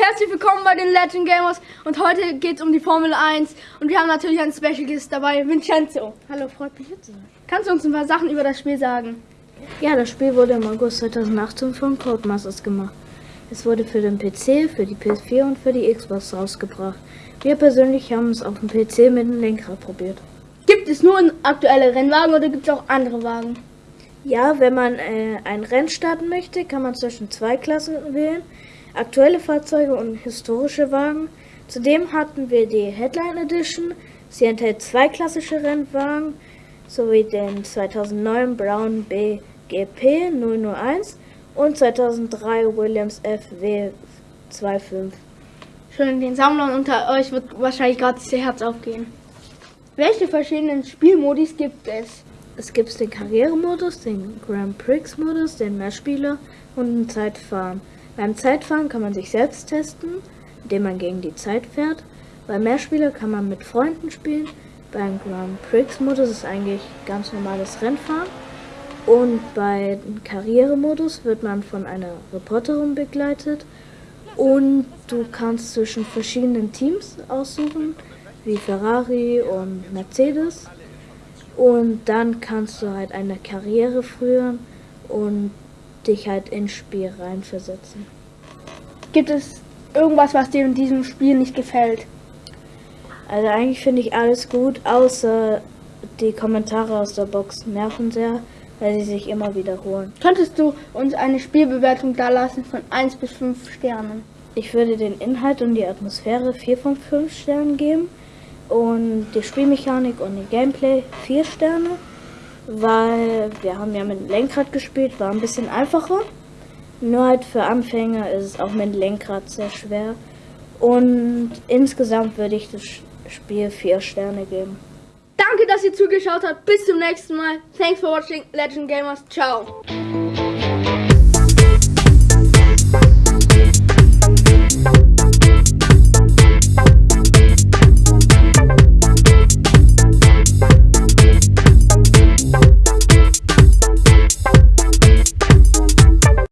Herzlich willkommen bei den Legend Gamers und heute geht es um die Formel 1 und wir haben natürlich einen Special Guest dabei, Vincenzo. Hallo, freut mich hier zu sein. Kannst du uns ein paar Sachen über das Spiel sagen? Ja, das Spiel wurde im August 2018 von Codemasters gemacht. Es wurde für den PC, für die PS4 und für die Xbox rausgebracht. Wir persönlich haben es auf dem PC mit dem Lenkrad probiert. Gibt es nur aktuelle Rennwagen oder gibt es auch andere Wagen? Ja, wenn man äh, ein Rennen starten möchte, kann man zwischen zwei Klassen wählen. Aktuelle Fahrzeuge und historische Wagen. Zudem hatten wir die Headline Edition. Sie enthält zwei klassische Rennwagen sowie den 2009 Brown BGP 001 und 2003 Williams FW 25. Schön, den Sammlern unter euch wird wahrscheinlich gerade das Herz aufgehen. Welche verschiedenen Spielmodis gibt es? Es gibt den Karrieremodus, den Grand Prix-Modus, den Mehrspieler und den Zeitfahren. Beim Zeitfahren kann man sich selbst testen, indem man gegen die Zeit fährt. Beim Mehrspieler kann man mit Freunden spielen. Beim Grand Prix-Modus ist eigentlich ganz normales Rennfahren. Und beim Karrieremodus wird man von einer Reporterin begleitet. Und du kannst zwischen verschiedenen Teams aussuchen, wie Ferrari und Mercedes. Und dann kannst du halt eine Karriere führen und dich halt ins Spiel reinversetzen. Gibt es irgendwas, was dir in diesem Spiel nicht gefällt? Also eigentlich finde ich alles gut, außer die Kommentare aus der Box nerven sehr, weil sie sich immer wiederholen. Könntest du uns eine Spielbewertung dalassen von 1 bis 5 Sternen? Ich würde den Inhalt und die Atmosphäre 4 von 5 Sternen geben und die Spielmechanik und die Gameplay 4 Sterne, weil wir haben ja mit Lenkrad gespielt, war ein bisschen einfacher. Nur halt für Anfänger ist es auch mit Lenkrad sehr schwer. Und insgesamt würde ich das Spiel 4 Sterne geben. Danke, dass ihr zugeschaut habt. Bis zum nächsten Mal. Thanks for watching Legend Gamers. Ciao.